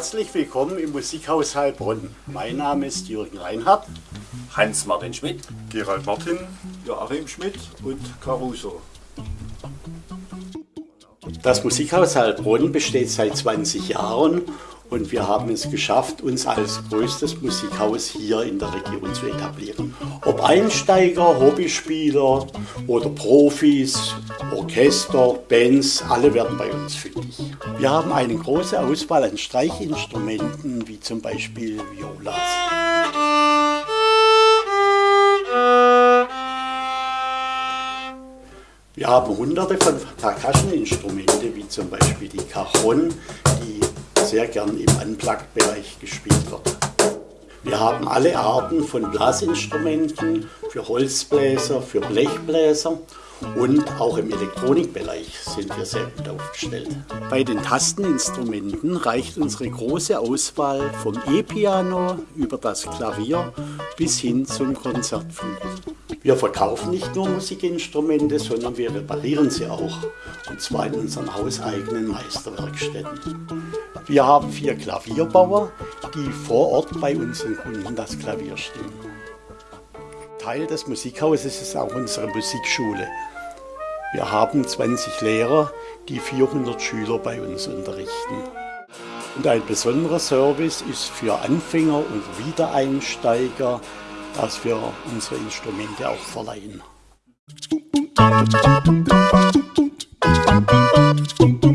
Herzlich willkommen im Musikhaus Heilbronn. Mein Name ist Jürgen Reinhardt. Hans-Martin Schmidt. Gerald Martin. Joachim Schmidt und Caruso. Das Musikhaus Heilbronn besteht seit 20 Jahren und wir haben es geschafft, uns als größtes Musikhaus hier in der Region zu etablieren. Einsteiger, Hobbyspieler oder Profis, Orchester, Bands, alle werden bei uns fündig. Wir haben eine große Auswahl an Streichinstrumenten, wie zum Beispiel Violas. Wir haben hunderte von Percussion-Instrumente, wie zum Beispiel die Cajon, die sehr gern im Unplugged-Bereich gespielt wird. Wir haben alle Arten von Blasinstrumenten für Holzbläser, für Blechbläser und auch im Elektronikbereich sind wir sehr gut aufgestellt. Bei den Tasteninstrumenten reicht unsere große Auswahl vom E-Piano über das Klavier bis hin zum Konzertflügel. Wir verkaufen nicht nur Musikinstrumente, sondern wir reparieren sie auch, und zwar in unseren hauseigenen Meisterwerkstätten. Wir haben vier Klavierbauer, die vor Ort bei unseren Kunden das Klavier stimmen. Teil des Musikhauses ist auch unsere Musikschule. Wir haben 20 Lehrer, die 400 Schüler bei uns unterrichten. Und ein besonderer Service ist für Anfänger und Wiedereinsteiger, dass wir unsere Instrumente auch verleihen. Musik